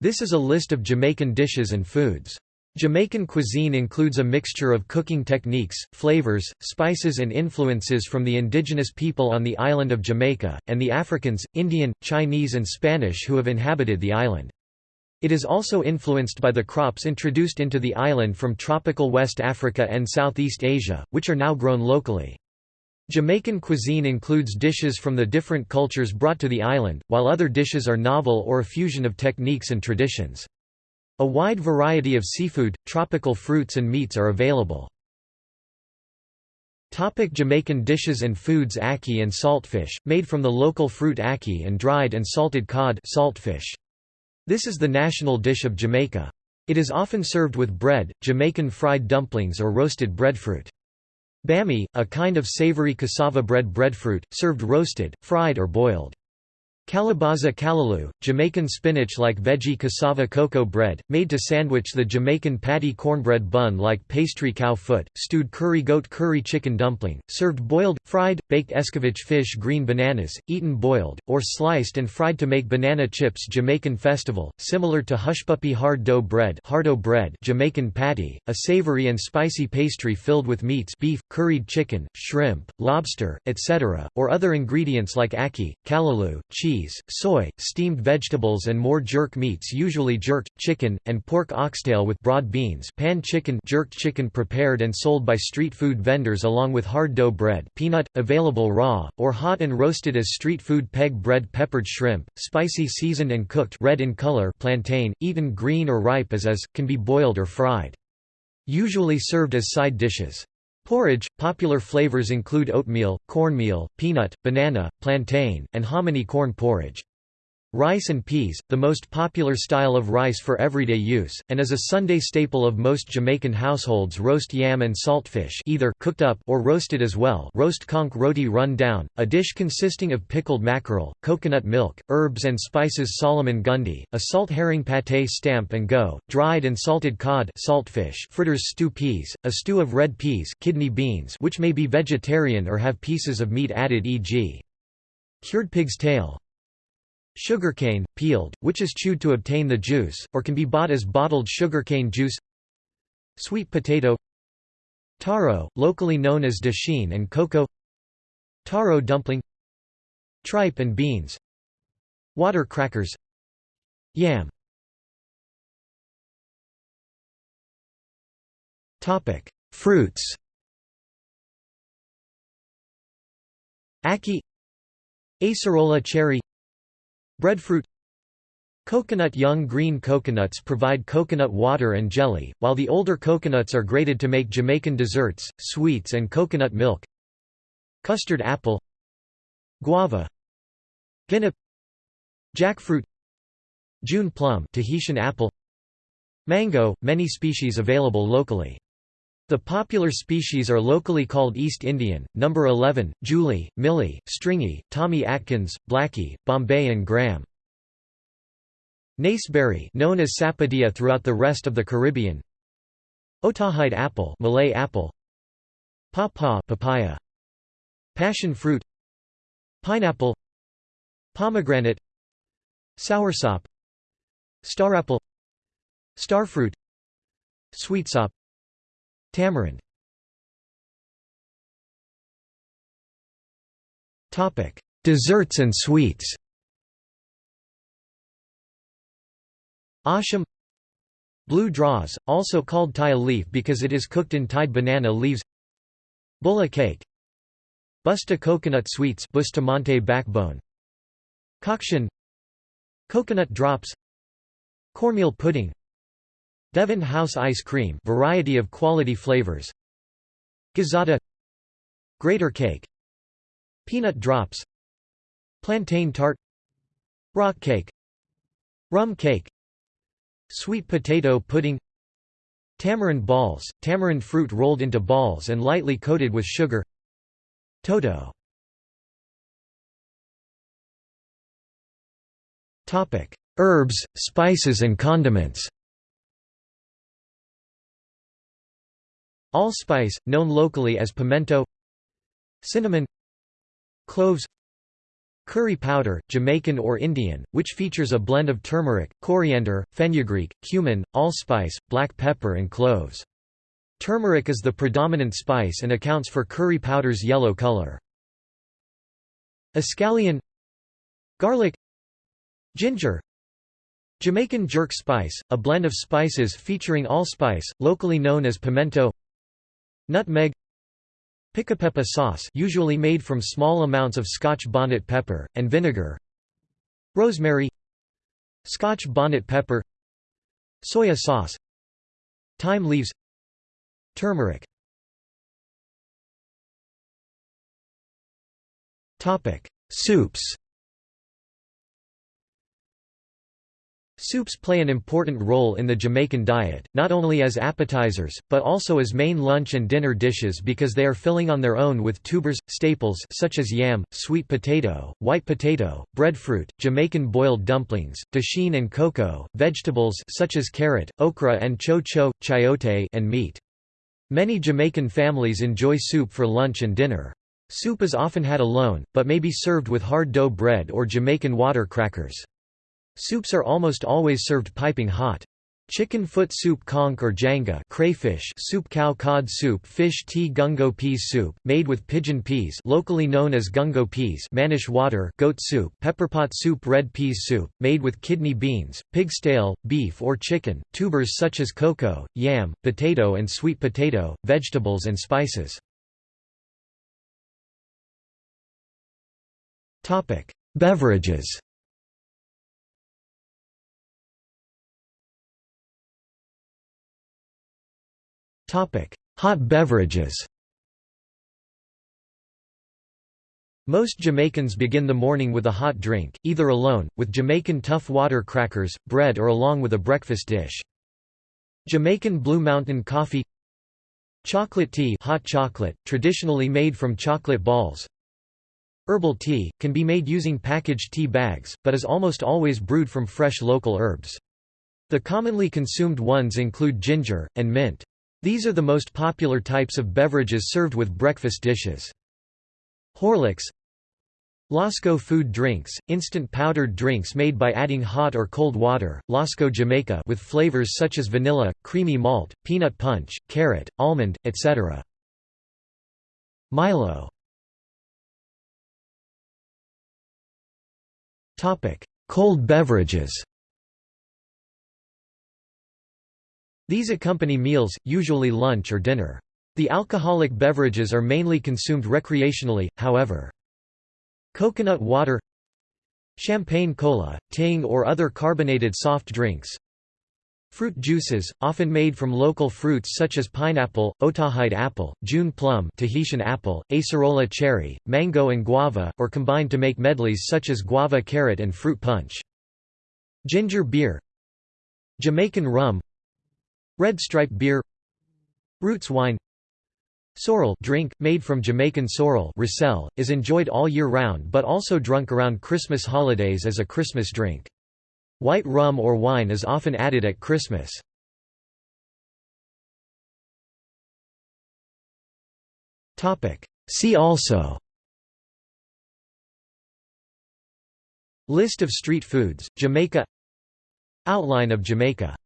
This is a list of Jamaican dishes and foods. Jamaican cuisine includes a mixture of cooking techniques, flavors, spices and influences from the indigenous people on the island of Jamaica, and the Africans, Indian, Chinese and Spanish who have inhabited the island. It is also influenced by the crops introduced into the island from tropical West Africa and Southeast Asia, which are now grown locally. Jamaican cuisine includes dishes from the different cultures brought to the island, while other dishes are novel or a fusion of techniques and traditions. A wide variety of seafood, tropical fruits and meats are available. Topic Jamaican dishes and foods Ackee and saltfish, made from the local fruit ackee and dried and salted cod saltfish. This is the national dish of Jamaica. It is often served with bread, Jamaican fried dumplings or roasted breadfruit. Bami, a kind of savory cassava bread breadfruit, served roasted, fried or boiled. Calabaza callaloo, Jamaican spinach-like veggie cassava cocoa bread, made to sandwich the Jamaican patty cornbread bun like pastry cow foot, stewed curry goat curry chicken dumpling, served boiled, fried, baked escovitch fish green bananas, eaten boiled, or sliced and fried to make banana chips Jamaican festival, similar to hushpuppy hard dough bread, hardo bread Jamaican patty, a savory and spicy pastry filled with meats beef, curried chicken, shrimp, lobster, etc., or other ingredients like ackee, callaloo, cheese, cheese, soy, steamed vegetables and more jerk meats usually jerked, chicken, and pork oxtail with broad beans pan chicken jerked chicken prepared and sold by street food vendors along with hard dough bread peanut, available raw, or hot and roasted as street food peg bread peppered shrimp, spicy seasoned and cooked red in color plantain, eaten green or ripe as is, can be boiled or fried. Usually served as side dishes. Porridge, popular flavors include oatmeal, cornmeal, peanut, banana, plantain, and hominy corn porridge. Rice and peas, the most popular style of rice for everyday use, and as a Sunday staple of most Jamaican households roast yam and saltfish either cooked up or roasted as well roast conch roti run down, a dish consisting of pickled mackerel, coconut milk, herbs and spices Solomon Gundy, a salt herring pâté stamp and go, dried and salted cod saltfish fritters stew peas, a stew of red peas kidney beans which may be vegetarian or have pieces of meat added e.g. cured pig's tail Sugarcane, peeled, which is chewed to obtain the juice, or can be bought as bottled sugarcane juice. Sweet potato. Taro, locally known as dasheen and cocoa. Taro dumpling. Tripe and beans. Water crackers. Yam. Fruits. Ackee. Acerola cherry Breadfruit. Coconut Young green coconuts provide coconut water and jelly, while the older coconuts are grated to make Jamaican desserts, sweets and coconut milk. Custard apple. Guava. Guinea. Jackfruit. June plum Tahitian apple. Mango, many species available locally. The popular species are locally called East Indian, number 11, Julie, Millie, Stringy, Tommy Atkins, Blackie, Bombay and Graham. Naseberry known as sapodilla throughout the rest of the Caribbean. Otaheite apple, Malay apple. Pawpaw, papaya. Passion fruit. Pineapple. Pomegranate. Soursop. Starapple. Starfruit. Sweetsop Tamarind. Desserts and sweets. Asham. Blue draws, also called taya leaf because it is cooked in tied banana leaves. Bulla cake. Busta coconut sweets Bustamante backbone. Coction Coconut drops. Cornmeal pudding Devon House ice cream variety of quality flavors. Gizzada Grater cake. Peanut drops. Plantain tart. Rock cake. Rum cake. Sweet potato pudding. Tamarind balls, tamarind fruit rolled into balls and lightly coated with sugar. Toto. Herbs, spices and condiments Allspice, known locally as pimento. Cinnamon. Cloves. Curry powder, Jamaican or Indian, which features a blend of turmeric, coriander, fenugreek, cumin, allspice, black pepper and cloves. Turmeric is the predominant spice and accounts for curry powder's yellow color. Escallion. Garlic. Ginger. Jamaican jerk spice, a blend of spices featuring allspice, locally known as pimento Nutmeg Pickapeppa sauce usually made from small amounts of Scotch bonnet pepper, and vinegar Rosemary Scotch bonnet pepper Soya sauce Thyme leaves Turmeric. Soups Soups play an important role in the Jamaican diet, not only as appetizers, but also as main lunch and dinner dishes because they are filling on their own with tubers, staples such as yam, sweet potato, white potato, breadfruit, Jamaican boiled dumplings, dasheen and cocoa, vegetables such as carrot, okra and cho-cho, chayote and meat. Many Jamaican families enjoy soup for lunch and dinner. Soup is often had alone, but may be served with hard dough bread or Jamaican water crackers. Soups are almost always served piping hot. Chicken foot soup conch or janga crayfish soup cow cod soup fish tea gungo peas soup, made with pigeon peas locally known as gungo peas Mannish water goat soup pepperpot soup red peas soup, made with kidney beans, pig stale, beef or chicken, tubers such as cocoa, yam, potato and sweet potato, vegetables and spices. Beverages Hot beverages Most Jamaicans begin the morning with a hot drink, either alone, with Jamaican tough water crackers, bread or along with a breakfast dish. Jamaican Blue Mountain coffee Chocolate tea hot chocolate, traditionally made from chocolate balls Herbal tea, can be made using packaged tea bags, but is almost always brewed from fresh local herbs. The commonly consumed ones include ginger, and mint. These are the most popular types of beverages served with breakfast dishes. Horlicks Lasco food drinks, instant powdered drinks made by adding hot or cold water, Lasco Jamaica with flavors such as vanilla, creamy malt, peanut punch, carrot, almond, etc. Milo Cold beverages These accompany meals, usually lunch or dinner. The alcoholic beverages are mainly consumed recreationally, however. Coconut water Champagne cola, Ting or other carbonated soft drinks Fruit juices, often made from local fruits such as pineapple, Otaheite apple, June plum Tahitian apple, acerola cherry, mango and guava, or combined to make medleys such as guava carrot and fruit punch. Ginger beer Jamaican rum Red stripe beer Roots wine Sorrel drink, made from Jamaican sorrel Roselle, is enjoyed all year round but also drunk around Christmas holidays as a Christmas drink. White rum or wine is often added at Christmas. See also List of street foods, Jamaica Outline of Jamaica